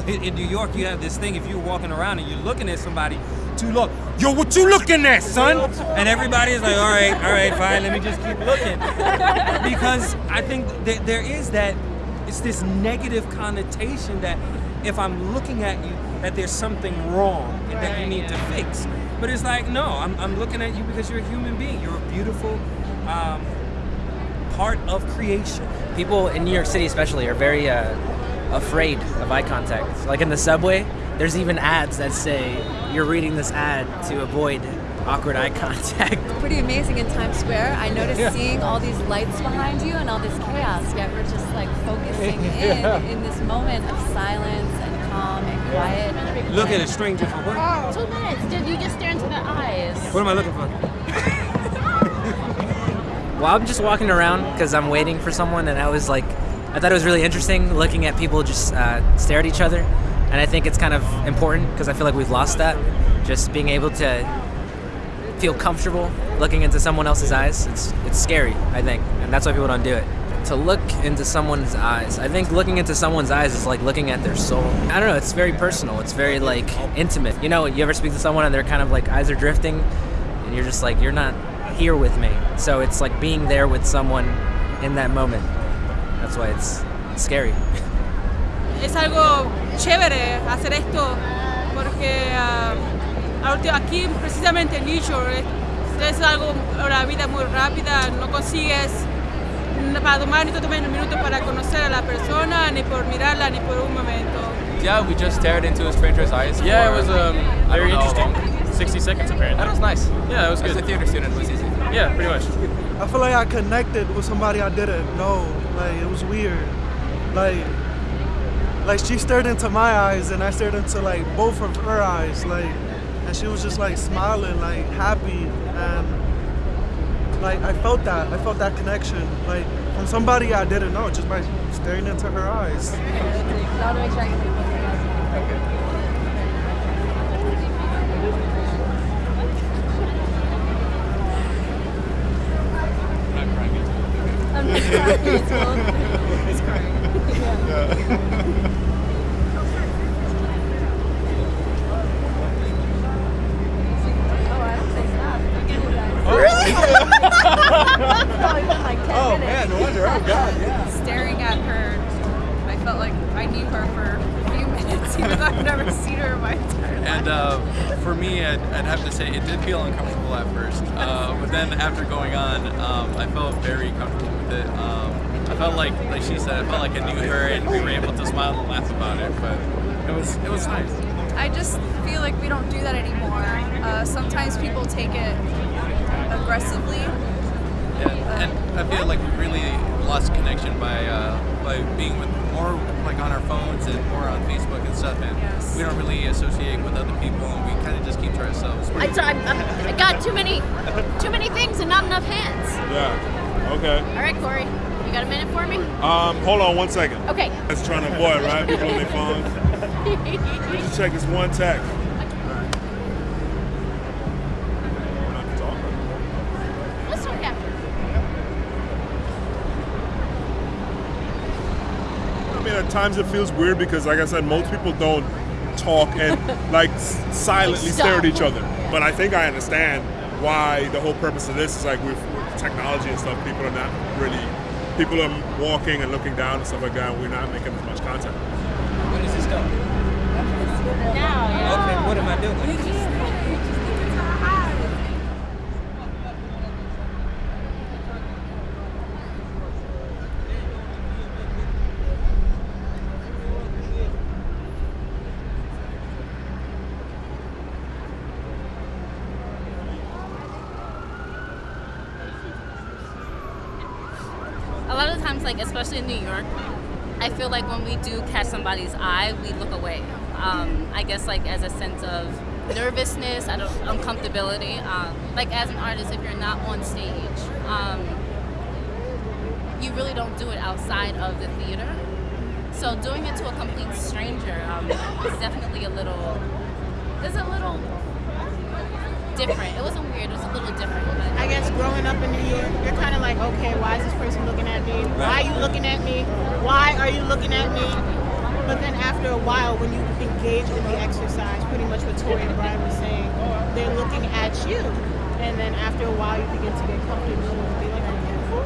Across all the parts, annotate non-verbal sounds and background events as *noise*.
know, in, in New York, you have this thing. If you're walking around and you're looking at somebody too long, yo, what you looking at, son? And everybody is like, all right, all right, fine. Let me just keep looking, because I think that there is that. It's this negative connotation that if I'm looking at you, that there's something wrong and that you need to fix. But it's like, no, I'm, I'm looking at you because you're a human being. You're a beautiful um, part of creation. People in New York City, especially, are very uh, afraid of eye contact. Like in the subway, there's even ads that say you're reading this ad to avoid awkward eye *laughs* contact. Pretty amazing in Times Square. I noticed Yeah. seeing all these lights behind you and all this chaos, yet we're just like focusing *laughs* Yeah. in in this moment of silence and calm and quiet. Look at a stranger for what? Oh, two minutes. Did you just stare into the eyes? What am I looking for? Well, I'm just walking around because I'm waiting for someone, and I was like, I thought it was really interesting looking at people just uh, stare at each other, and I think it's kind of important because I feel like we've lost that. Just being able to feel comfortable looking into someone else's eyes, it's it's scary, I think, and that's why people don't do it. To look into someone's eyes, I think looking into someone's eyes is like looking at their soul. I don't know, it's very personal. It's very like intimate. You know, you ever speak to someone and they're kind of like eyes are drifting, and you're just like you're not here with me. So it's like being there with someone in that moment. That's why it's scary. es algo chévere hacer esto porque ulti- aquí precisamente en New York es, algo una vida muy rápida no consigues para tomar ni tomes un minuto para conocer a la persona ni por mirarla ni por un momento Yeah, we just stared into a stranger's eyes. Yeah, it was um, very know interesting. long. 60 seconds apparently. That was nice. Yeah, that was As good. a theater student, it was easy. Yeah, pretty much. I feel like I connected with somebody I didn't know. Like it was weird. Like like she stared into my eyes and I stared into like both of her eyes. Like and she was just like smiling, like happy and like I felt that. I felt that connection. Like from somebody I didn't know just by staring into her eyes. It's cool. He's crying. Oh, Oh, man, no wonder. Oh, God, yeah. Staring at her, I felt like I knew her for a few minutes, even though I've never seen her in my entire life. And uh, for me, I'd, I'd have to say it did feel uncomfortable at first, uh, but then after going on, um, I felt very comfortable with it. Um, I felt like, like she said, I felt like I knew her, and we were able to smile and laugh about it. But it was it was nice. I just feel like we don't do that anymore. Uh, sometimes people take it aggressively. Yeah, and I feel like we really lost connection by uh, by being with more like on our phones and more on Facebook and stuff, and we don't really associate with other people, and we kind of just keep to ourselves. I, I, I- I got too many, too many things and not enough hands. Yeah. Okay. All right, Corey, you got a minute for me? Um, hold on one second. Okay. That's trying to avoid, right? People on their phones. *laughs* Let just check this one text. Let's talk after. I mean, at times it feels weird because, like I said, most people don't talk and *laughs* like silently stare at each other. But I think I understand why the whole purpose of this is like with technology and stuff. People are not really, people are walking and looking down and stuff like that. And we're not making as much contact. When does this go? Now, Okay, what am I doing? a lot of times, like especially in New York, I feel like when we do catch somebody's eye, we look away. Um, I guess like as a sense of nervousness, I don't uncomfortability. Um, like as an artist, if you're not on stage, um, you really don't do it outside of the theater. So doing it to a complete stranger um, is definitely a little. It's a little different. It wasn't weird. It was a little different. I guess growing up in New York, you're kind of like, okay, why is this person looking at looking at me? Why are you looking at me? But then after a while, when you engage in the exercise, pretty much what Tori and Brian were saying, they're looking at you. And then after a while, you begin to get comfortable and be like, okay, cool.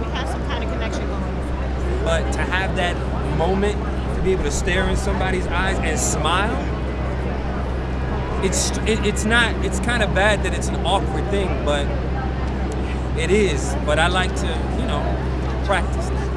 We have some kind of connection going. But to have that moment, to be able to stare in somebody's eyes and smile, it's it, it's not. It's kind of bad that it's an awkward thing, but it is. But I like to, you know, practice.